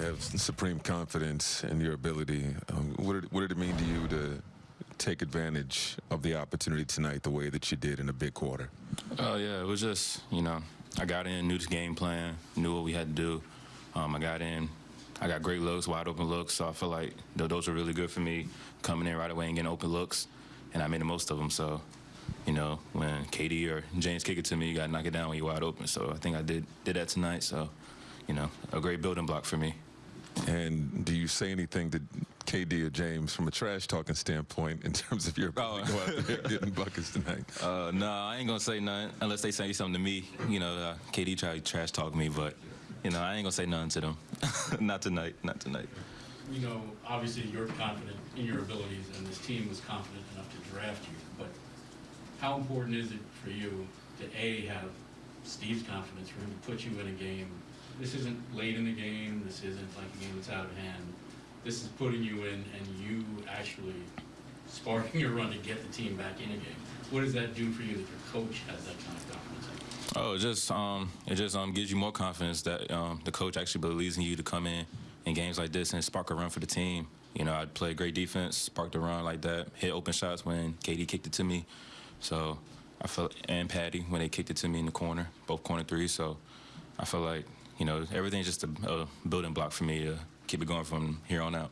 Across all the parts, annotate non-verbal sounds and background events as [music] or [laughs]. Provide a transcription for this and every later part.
have supreme confidence in your ability. Um, what, did, what did it mean to you to take advantage of the opportunity tonight the way that you did in a big quarter? Oh yeah, it was just you know I got in, knew the game plan, knew what we had to do. Um, I got in, I got great looks, wide open looks. So I feel like th- those were really good for me coming in right away and getting open looks, and I made the most of them. So you know when KD or James kick it to me, you got to knock it down when you're wide open. So I think I did did that tonight. So you know a great building block for me. And do you say anything to KD or James from a trash talking standpoint in terms of your ability to go out there getting buckets tonight? [laughs] Uh, no, I ain't gonna say nothing unless they say something to me. You know, uh, KD tried to trash talk me, but you know I ain't gonna say nothing to them. [laughs] not tonight. Not tonight. You know, obviously, you're confident in your abilities, and this team was confident enough to draft you. But how important is it for you to A, have Steve's confidence for him to put you in a game? This isn't late in the game. This isn't like a game that's out of hand. This is putting you in and you actually sparking your run to get the team back in a game. What does that do for you that your coach has that kind of confidence? Oh, it just um, it just um, gives you more confidence that um, the coach actually believes in you to come in in games like this and spark a run for the team. You know, I'd play great defense, spark the run like that, hit open shots when KD kicked it to me. So I felt and Patty when they kicked it to me in the corner, both corner threes. So I feel like you know everything's just a, a building block for me to keep it going from here on out.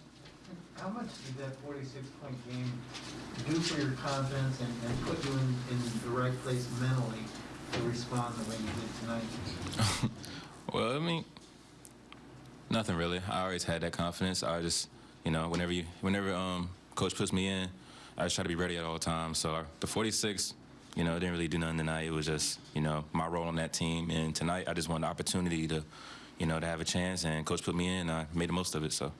How much did that 46-point game do for your confidence and, and put you in, in the right place mentally to respond the way you did tonight? [laughs] Well, I mean, nothing really. I always had that confidence. I just, you know, whenever you, whenever um, coach puts me in, I just try to be ready at all times. So the 46, you know, I didn't really do nothing tonight. It was just, you know, my role on that team. And tonight, I just wanted the opportunity to, you know, to have a chance. And coach put me in. I made the most of it. So.